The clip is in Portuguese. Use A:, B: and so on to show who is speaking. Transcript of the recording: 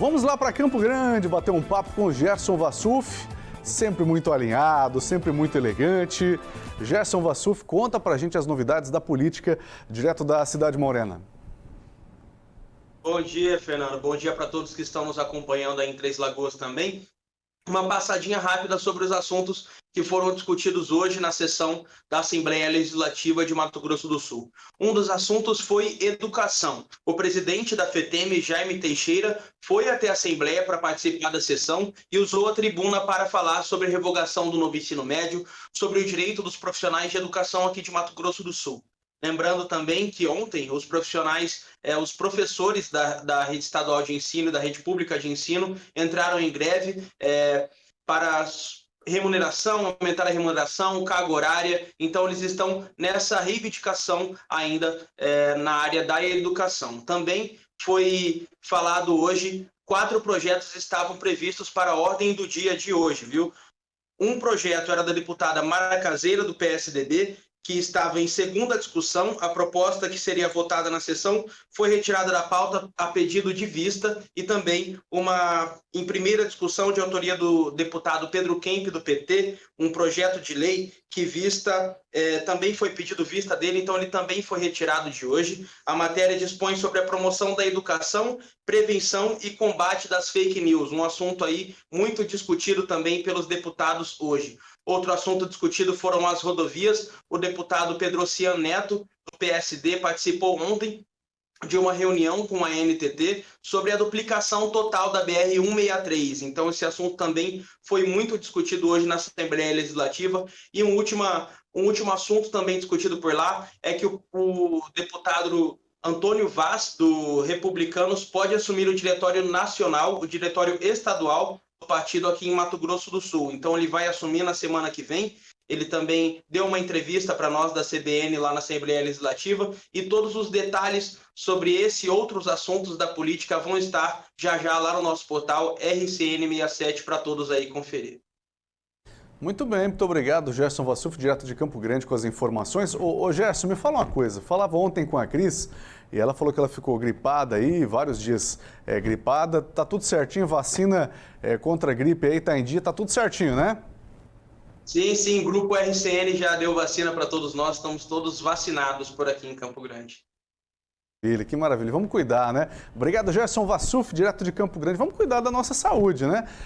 A: Vamos lá para Campo Grande bater um papo com o Gerson Vassuf, sempre muito alinhado, sempre muito elegante. Gerson Vassuf, conta pra gente as novidades da política direto da cidade morena.
B: Bom dia, Fernando. Bom dia para todos que estão nos acompanhando aí em Três Lagoas também uma passadinha rápida sobre os assuntos que foram discutidos hoje na sessão da Assembleia Legislativa de Mato Grosso do Sul. Um dos assuntos foi educação. O presidente da FETEM, Jaime Teixeira, foi até a Assembleia para participar da sessão e usou a tribuna para falar sobre a revogação do novo ensino médio, sobre o direito dos profissionais de educação aqui de Mato Grosso do Sul. Lembrando também que ontem os profissionais, eh, os professores da, da rede estadual de ensino, da rede pública de ensino, entraram em greve eh, para remuneração, aumentar a remuneração, carga horária. Então, eles estão nessa reivindicação ainda eh, na área da educação. Também foi falado hoje, quatro projetos estavam previstos para a ordem do dia de hoje, viu? Um projeto era da deputada Mara Caseira, do PSDB, que estava em segunda discussão, a proposta que seria votada na sessão foi retirada da pauta a pedido de vista e também uma, em primeira discussão de autoria do deputado Pedro Kemp, do PT, um projeto de lei que vista, eh, também foi pedido vista dele, então ele também foi retirado de hoje. A matéria dispõe sobre a promoção da educação, prevenção e combate das fake news, um assunto aí muito discutido também pelos deputados hoje. Outro assunto discutido foram as rodovias. O deputado Pedro Cian Neto, do PSD, participou ontem de uma reunião com a NTT sobre a duplicação total da BR-163. Então, esse assunto também foi muito discutido hoje na Assembleia Legislativa. E um, última, um último assunto também discutido por lá é que o, o deputado Antônio Vaz, do Republicanos, pode assumir o diretório nacional, o diretório estadual do partido aqui em Mato Grosso do Sul. Então ele vai assumir na semana que vem. Ele também deu uma entrevista para nós da CBN lá na Assembleia Legislativa e todos os detalhes sobre esse e outros assuntos da política vão estar já já lá no nosso portal RCN67 para todos aí conferir.
A: Muito bem, muito obrigado, Gerson Vassuf, direto de Campo Grande, com as informações. Ô, ô Gerson, me fala uma coisa. Falava ontem com a Cris e ela falou que ela ficou gripada aí, vários dias é, gripada. Tá tudo certinho, vacina é, contra a gripe aí tá em dia, tá tudo certinho, né?
B: Sim, sim, Grupo RCN já deu vacina para todos nós, estamos todos vacinados por aqui em Campo Grande.
A: Ele, que maravilha. Vamos cuidar, né? Obrigado, Gerson Vassuf, direto de Campo Grande. Vamos cuidar da nossa saúde, né?